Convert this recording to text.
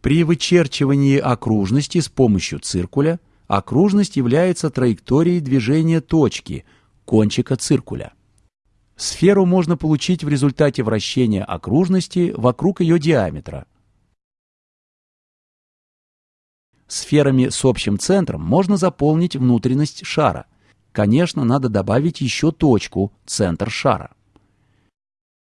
При вычерчивании окружности с помощью циркуля окружность является траекторией движения точки, кончика циркуля. Сферу можно получить в результате вращения окружности вокруг ее диаметра. Сферами с общим центром можно заполнить внутренность шара. Конечно, надо добавить еще точку, центр шара.